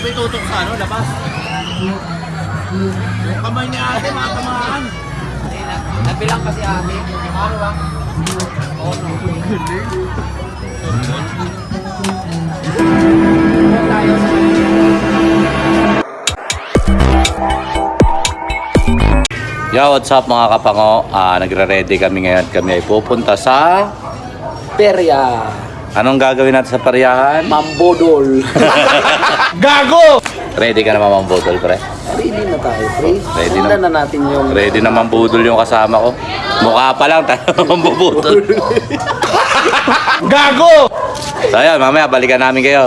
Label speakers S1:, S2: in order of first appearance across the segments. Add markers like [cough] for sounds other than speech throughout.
S1: May tutok sa ano, labas. Yung kamay ni ate, matamaan.
S2: Nabilang kasi ate. Ano ba? Oo, no. tayo sa
S3: Yo, what's up mga kapango? Ah, nagre-ready kami ngayon. Kami ay pupunta sa...
S2: perya.
S3: Anong gagawin natin sa pariyahan?
S2: Mambodol. [laughs]
S1: Gago!
S3: Ready ka naman mambudol, pre?
S2: Ready na tayo, pre.
S3: Ready na.
S2: Na natin yung...
S3: Ready na mambudol yung kasama ko. Mukha pa lang, tayo [laughs] mambubudol.
S1: Gago!
S3: so ayan, mamaya balikan namin kayo.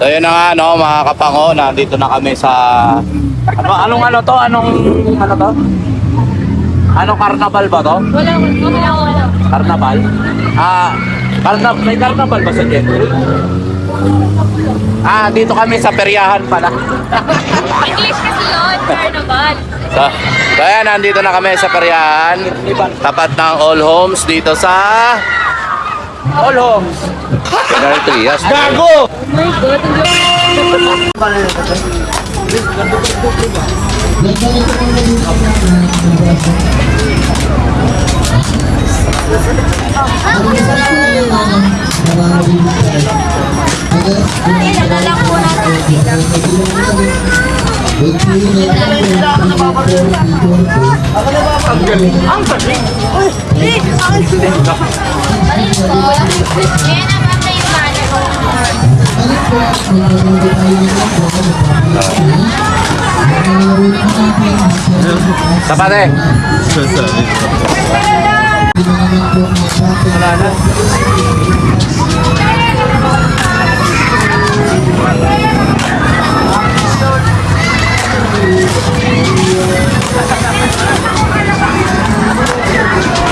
S3: So yun na nga, no, mga kapango, nandito na kami sa... Ano, anong ano to? Anong ano to? Anong carnival ba to?
S4: Wala, wala, wala.
S3: Carnival? Ah, carna may carnival ba sa Jeffrey? Ah, dito kami sa peryahan pala.
S4: English kasi yun, carnival.
S3: So, so ayan, nandito na kami sa peryahan. Tapat ng All Homes dito sa... All Homes. General Trias.
S1: Gago!
S4: Oh my God, ang Ilalang po natin dito. Balik po. Yan ang mga yung mana ko.
S3: Tapat eh.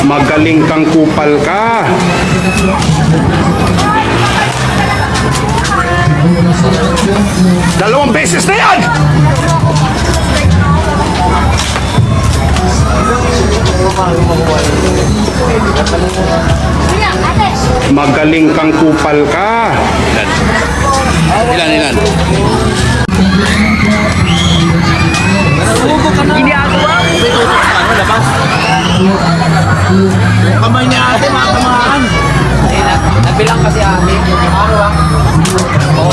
S5: Magaling kang kupal ka. Dalawang beses na yan! Magaling kang kupal ka.
S3: Ilan, ilan?
S1: May tutok sa ano, labas. Kamay ni ate, matamaan.
S2: Nabilang kasi ate. Ano ba? No.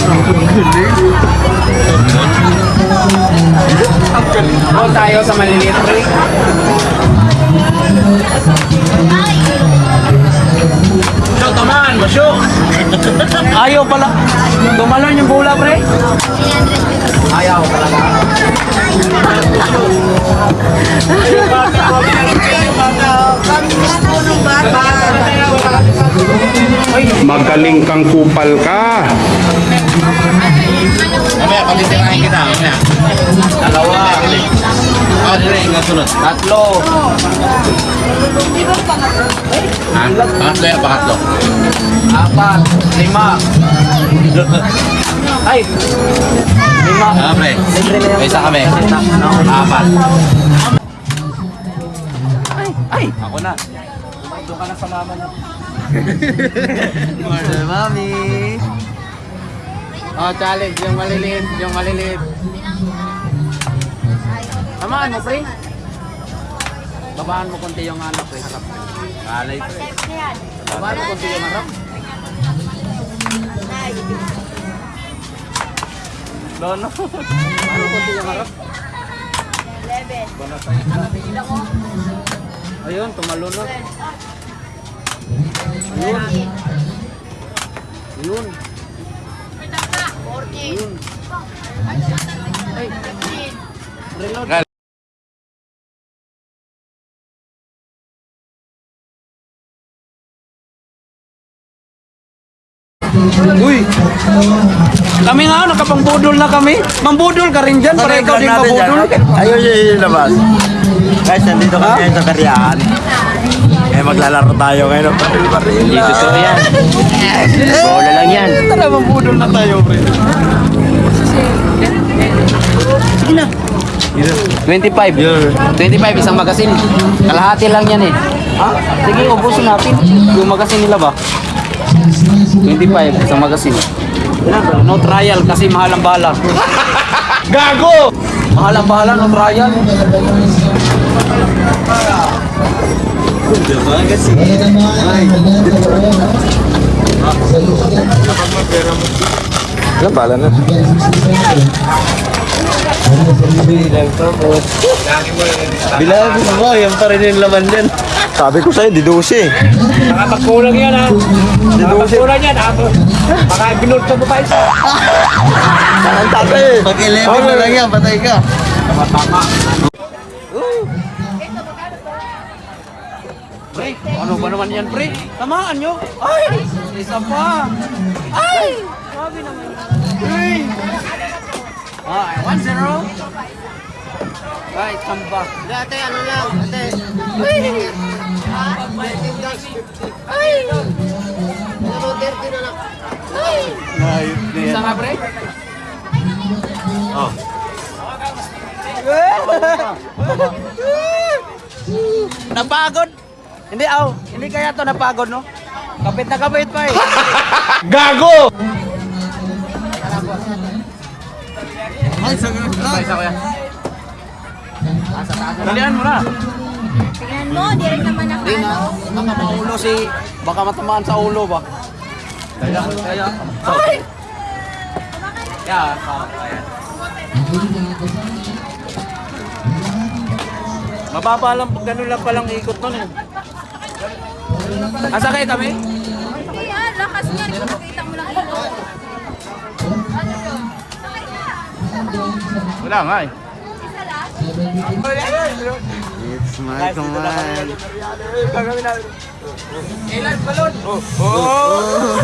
S2: Oo, tayo sa maliliit, pre.
S1: Tamaan, masyok.
S2: Ayaw pala. Tumalon yung bola, pre. Ayaw talaga.
S5: Magaling kang kupal ka.
S1: Mamaya, pagkisirahin kita. Mamaya.
S2: Dalawa.
S1: Ah, dire, yung sunod.
S2: Tatlo.
S1: Ha? Pangatlo yan, pangatlo.
S2: Apat. Lima. Ay. Lima.
S1: Ah, pre. May isa kami. Apat.
S2: Ay.
S3: Ako na.
S2: Doon ka na sa mama niya.
S1: Mami.
S2: Oh, challenge. Yung maliliit. Yung maliliit. Tamaan mo, pre. Babaan mo konti yung anak, pre. Harap.
S3: Alay, pre.
S2: Babaan mo konti yung harap.
S3: Dono.
S2: Babaan mo konti yung harap. Ayun, tumalo na. Ayun. Ayun. Ayun. Ay. Reload. Uy! Kami nga, nakapangbudol na kami. Mambudol ka rin dyan, para ikaw din mabudol.
S1: Ayun yung labas. Guys, nandito kami ngayon sa karyahan. Eh, maglalaro tayo ngayon ng baril-baril.
S2: Hindi totoo yan. Bola lang yan.
S1: Tara, mabudol na tayo, pre.
S2: 25. 25 isang magasin. Kalahati lang yan eh. Ha? Sige, ubusin natin. Yung magasin nila ba? 25 isang magasin. No trial kasi mahal ang bala. Gago! Mahal ang bala, no trial.
S1: Ano pala na?
S6: Bilang mo, yan pa rin yung laman din.
S1: Sabi ko sa'yo, didusi.
S2: Nakapagkulang yan ha. Nakapagkulang yan ha. Baka binurto mo pa isa.
S1: Ang tatay eh.
S6: Pag 11 na lang yan, patay ka.
S2: Pre, ano ba naman yan, pre? Tamaan nyo. Ay! Isa pa. Ay! Sabi naman. Ay! Ah, 1-0. Ay, tamba.
S6: Dati ano lang, ate.
S2: Isa nga, pre? [laughs] Napagod. Hindi, aw. Hindi kaya to napagod, no? Kapit na kapit pa eh. [laughs]
S5: Gago!
S2: Isa ko yan. Dalian mo na.
S4: Tingnan mo, di rin naman ako
S2: Hindi na.
S4: ano.
S2: Baka maulo si... Baka matamaan sa ulo ba? Kaya, kaya. Ay! Kaya, kaya. Mababa lang, ganun lang palang ikot nun eh. Asa kayo kami?
S4: Hindi ah, lakas nga. Ikaw makita mo lang ilo.
S3: Wala nga eh.
S6: It's my command.
S2: Ilan balon? Oh! Oh!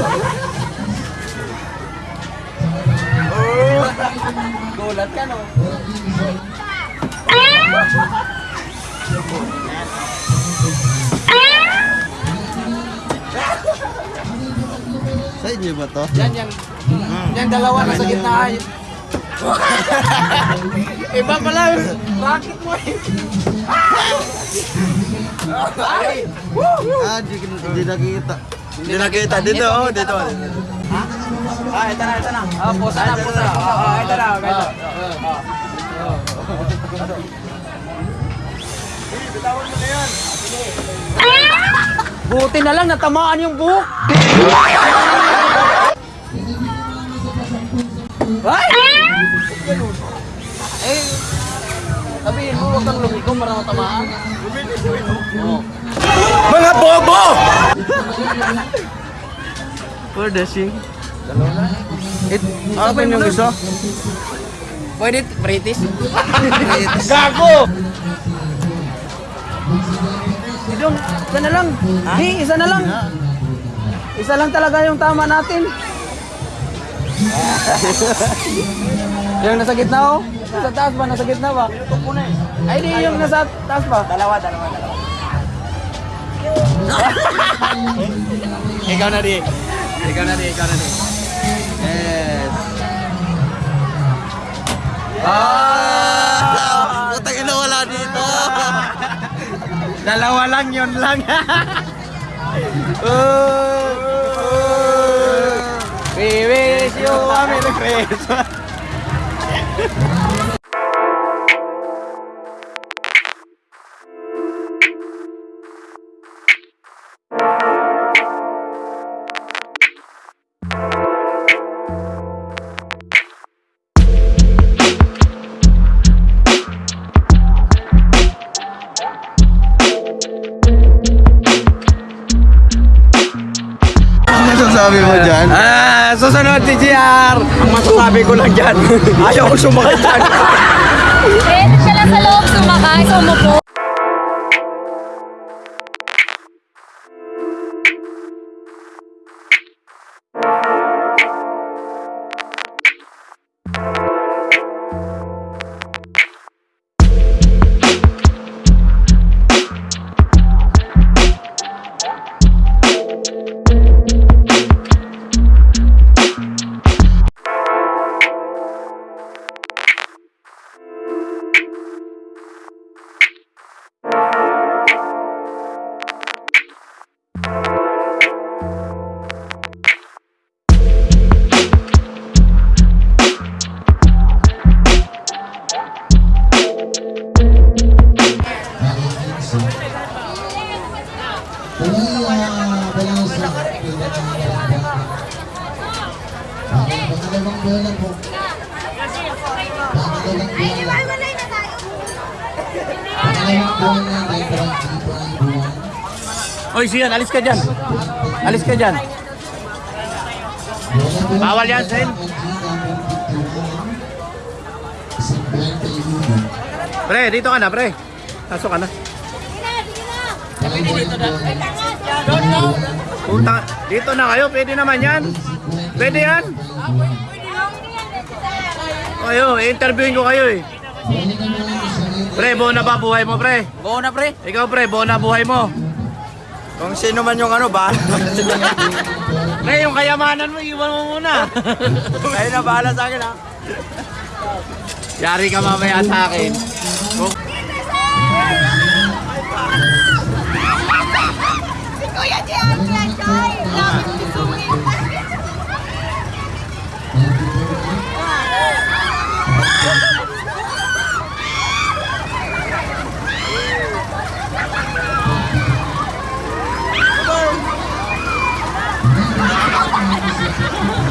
S2: Gulat ka no?
S6: Sa inyo ba to?
S2: Yan, yan. Yan dalawa nasa gitna ay. Iba pala yung mo eh. Ay!
S6: Ah, di, di nakita.
S1: Hindi nakita. Dito, oh. Dito.
S2: Ah, ito na, ito na. Ah, posa na, posa na. Ah, ah, ito na, ito. Buti na lang natamaan yung buhok. Ay! Ganun. Eh, sabihin mo, huwag kang lumiko para matamaan. Oo.
S1: Mga bobo!
S6: For the sing.
S2: It,
S6: Open yung gusto.
S2: Pwede, British? [laughs]
S5: Gago!
S2: Idong, isa na lang. Di, isa na lang. Isa lang talaga yung tama natin. [laughs] yung nasa gitna oh. Nasa taas ba? Nasa gitna ba? Ay, di yung nasa taas ba? Dalawa, dalawa, dalawa. ikaw na di. Ikaw na di, ikaw na di.
S6: Yes.
S2: Ah!
S6: Putang ina wala dito.
S2: Dalawa lang yun lang. [laughs] We wish you a Merry Christmas.
S6: Ano masasabi mo dyan?
S2: Ah, susunod si GR. Ang masasabi ko lang dyan, [laughs] ayaw ko sumakay dyan.
S4: Pwede siya lang sa loob sumakay, sumupo.
S3: Oy, Sian, alis ka dyan. Alis ka dyan. Bawal yan, Sen. Pre, dito ka na, pre. Pasok ka na. Punta, dito na kayo, pwede naman yan. Pwede yan. Kayo, interviewin ko kayo eh. Pre, buo na ba buhay mo, pre?
S2: Buo na pre.
S3: Ikaw, pre, buo na buhay mo.
S1: Kung sino man yung ano, bahala. [laughs]
S3: Pre, yung kayamanan mo, iwan mo muna. [laughs]
S1: Kayo na bahala sa akin ha.
S3: Yari ka mamaya sa akin.
S4: Si Kuya Dian, yan, Choy.
S3: Yeah.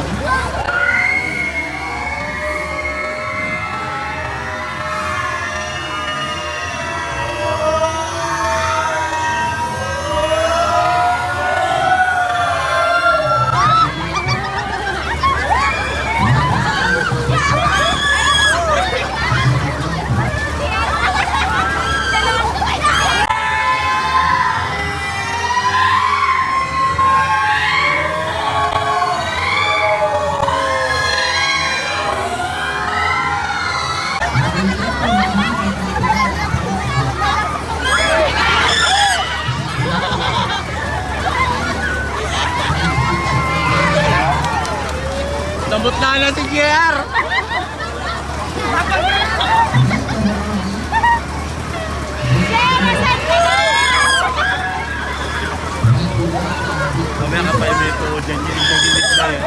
S3: Mamaya ka pa yung ito dyan, yung gilit na yun.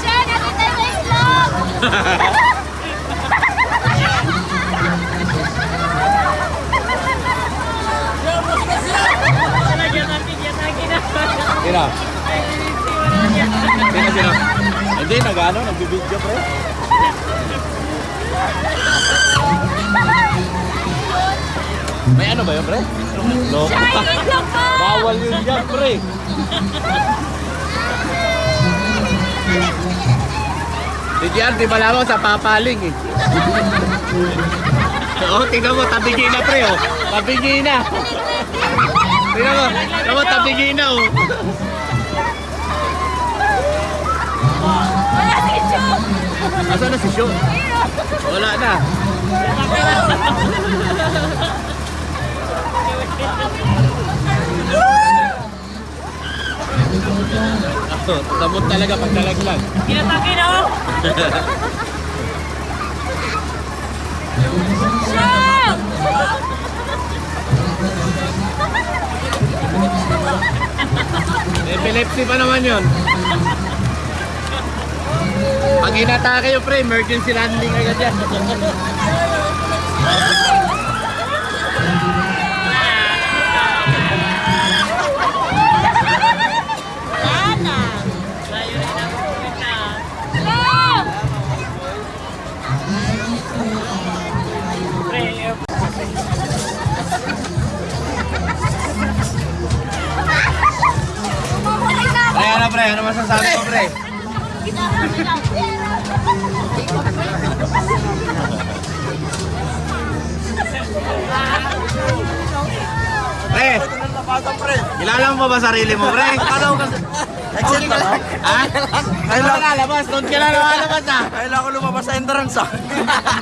S4: Siya, nakita sa islog.
S3: Sino? Sino, sino? Hindi, nag-ano, nagbibidyo pre. May ano ba yun pre?
S4: Po. [laughs]
S3: Bawal yun dyan pre. Si Jan, di ba lamang sa papaling eh. [laughs] Oo, tingnan mo, tabigi na pre oh. Tabigi na. Tingnan mo, tingnan mo, tabigi na oh.
S4: Wala si Chong.
S3: Asa na si Sean? Wala na. Oh, Sabot talaga pag nalaglag.
S4: Chong!
S3: Epilepsy pa naman yun. Pag inatake yung pre, emergency landing agad yan. Pre, ano pre? Ano masasabi mo pre? Pre, kilala mo ba sarili mo pre?
S1: Akala ko kasi, exit na lang.
S3: Ha? Kailan ka lalabas? Doon ka na lalabas ah.
S1: Kailangan ko lumabas sa entrance ah. [laughs]